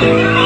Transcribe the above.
Thank you.